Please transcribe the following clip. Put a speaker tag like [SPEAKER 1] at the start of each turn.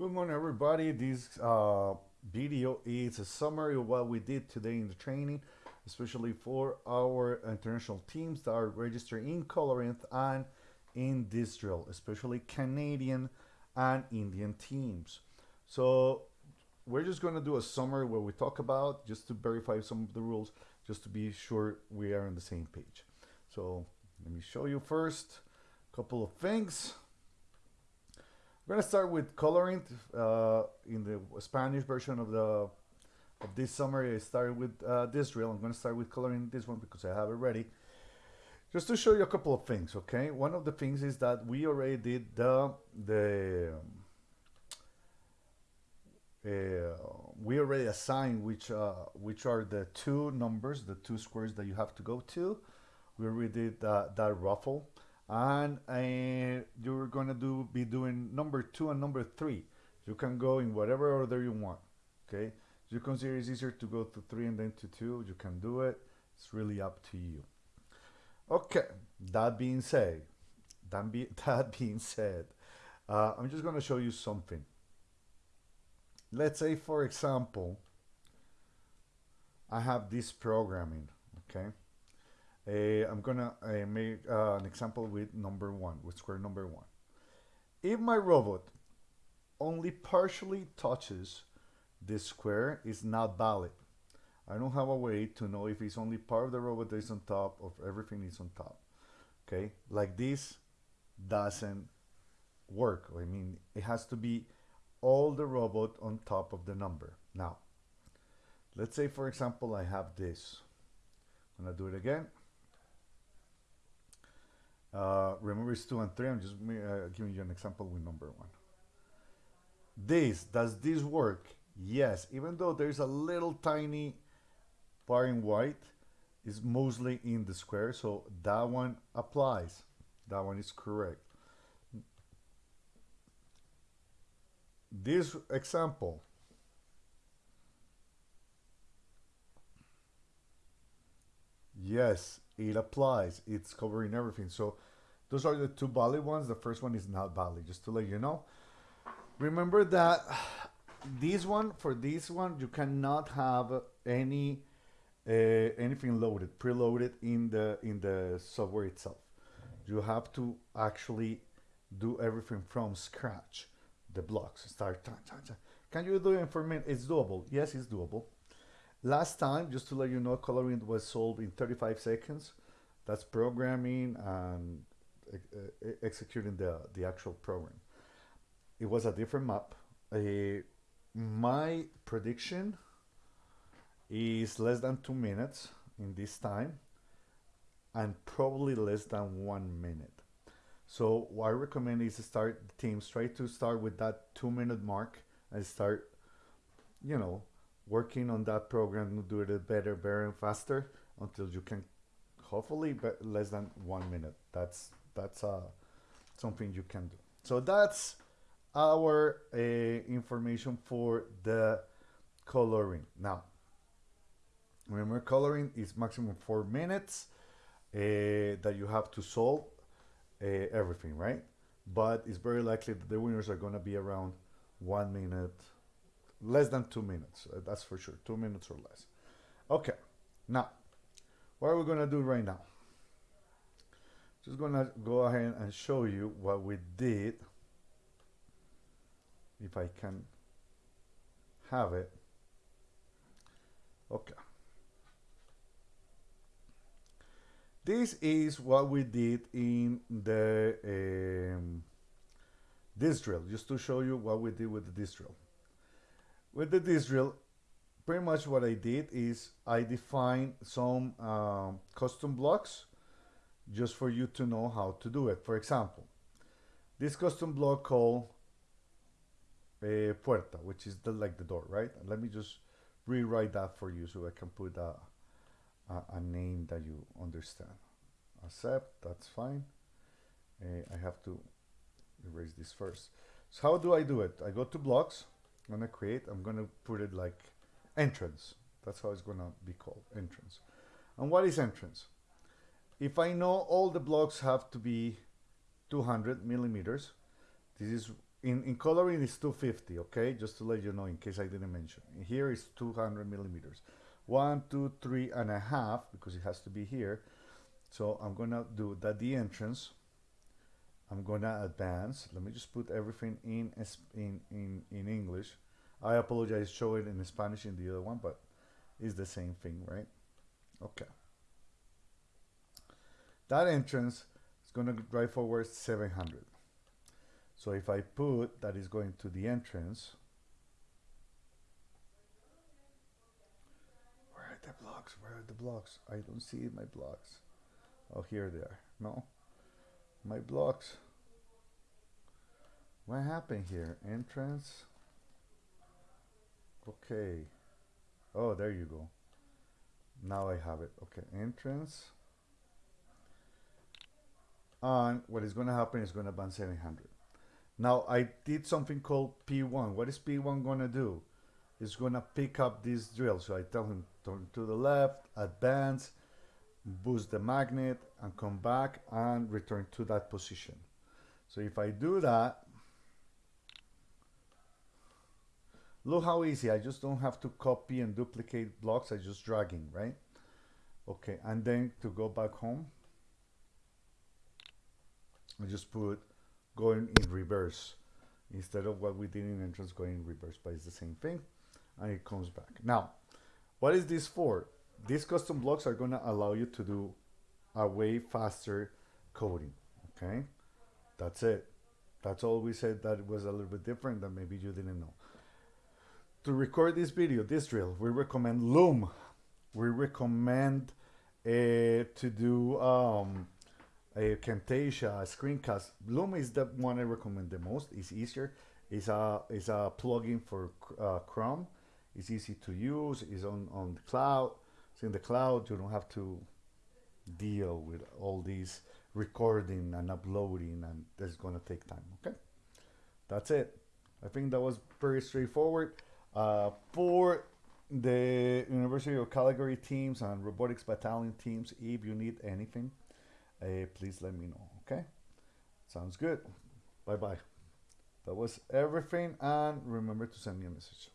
[SPEAKER 1] Good morning, everybody. This uh, video is a summary of what we did today in the training, especially for our international teams that are registered in Colorinth and in this drill, especially Canadian and Indian teams. So we're just going to do a summary where we talk about just to verify some of the rules, just to be sure we are on the same page. So let me show you first a couple of things. We're gonna start with coloring. Uh, in the Spanish version of the of this summary, I started with uh, this drill. I'm gonna start with coloring this one because I have it ready. Just to show you a couple of things, okay? One of the things is that we already did the the uh, we already assigned which uh, which are the two numbers, the two squares that you have to go to. We already did that, that ruffle and uh, you're gonna do be doing number two and number three. You can go in whatever order you want okay? You consider it's easier to go to three and then to two. You can do it. It's really up to you. Okay that being said that, be, that being said uh, I'm just gonna show you something. Let's say for example I have this programming okay uh, I'm gonna uh, make uh, an example with number one, with square number one. If my robot only partially touches this square, is not valid. I don't have a way to know if it's only part of the robot that is on top of everything is on top. Okay, like this doesn't work. I mean, it has to be all the robot on top of the number. Now, let's say for example, I have this. I'm gonna do it again. Uh, remember it's 2 and 3. I'm just uh, giving you an example with number 1. This, does this work? Yes, even though there's a little tiny bar in white, is mostly in the square, so that one applies. That one is correct. This example, yes, it applies. It's covering everything. So those are the two Bali ones. The first one is not Bali, just to let you know. Remember that this one, for this one, you cannot have any uh, anything loaded, preloaded in the in the software itself. You have to actually do everything from scratch. The blocks start. Can you do it for me? It's doable. Yes, it's doable. Last time, just to let you know, coloring was solved in 35 seconds. That's programming and executing the, the actual program. It was a different map. Uh, my prediction is less than two minutes in this time and probably less than one minute. So what I recommend is to start the teams, try to start with that two minute mark and start, you know, working on that program to do it better, better and faster until you can hopefully less than one minute. That's that's uh, something you can do. So that's our uh, information for the coloring. Now, remember coloring is maximum four minutes uh, that you have to solve uh, everything, right? But it's very likely that the winners are going to be around one minute, less than two minutes. That's for sure, two minutes or less. Okay, now, what are we going to do right now? Just gonna go ahead and show you what we did. If I can have it. Okay. This is what we did in the um, this drill, just to show you what we did with the this drill. With the this drill, pretty much what I did is I defined some um, custom blocks just for you to know how to do it. For example, this custom block called a puerta, which is the, like the door, right? Let me just rewrite that for you so I can put a, a, a name that you understand. Accept, that's fine. Uh, I have to erase this first. So how do I do it? I go to blocks, I'm gonna create, I'm gonna put it like entrance. That's how it's gonna be called, entrance. And what is entrance? If I know all the blocks have to be 200 millimeters, this is in, in coloring is 250 okay? Just to let you know in case i didn't mention. Here is 200 millimeters. One two three and a half because it has to be here. So i'm gonna do that the entrance. I'm gonna advance. Let me just put everything in in in, in english. I apologize show it in spanish in the other one but it's the same thing right? Okay that entrance is going to drive forward 700 so if I put that is going to the entrance, where are the blocks? Where are the blocks? I don't see my blocks. Oh, here they are. No, my blocks. What happened here? Entrance. Okay. Oh, there you go. Now I have it. Okay, entrance. And what is going to happen is going to ban 700. Now I did something called P1. What is P1 gonna do? It's gonna pick up this drill. So I tell him turn to the left, advance, boost the magnet and come back and return to that position. So if I do that, look how easy. I just don't have to copy and duplicate blocks. I just dragging, right? Okay, and then to go back home, I just put going in reverse. Instead of what we did in entrance going in reverse but it's the same thing and it comes back. Now what is this for? These custom blocks are going to allow you to do a way faster coding okay? That's it. That's all we said that was a little bit different that maybe you didn't know. To record this video this drill we recommend loom. We recommend uh, to do um, a Camtasia, a screencast. Loom is the one I recommend the most. It's easier. It's a it's a plugin for uh, Chrome. It's easy to use. It's on on the cloud. It's in the cloud. You don't have to deal with all these recording and uploading, and that's gonna take time. Okay, that's it. I think that was pretty straightforward. Uh, for the University of Calgary teams and robotics battalion teams, if you need anything uh, please let me know. Okay? Sounds good. Bye bye. That was everything. And remember to send me a message.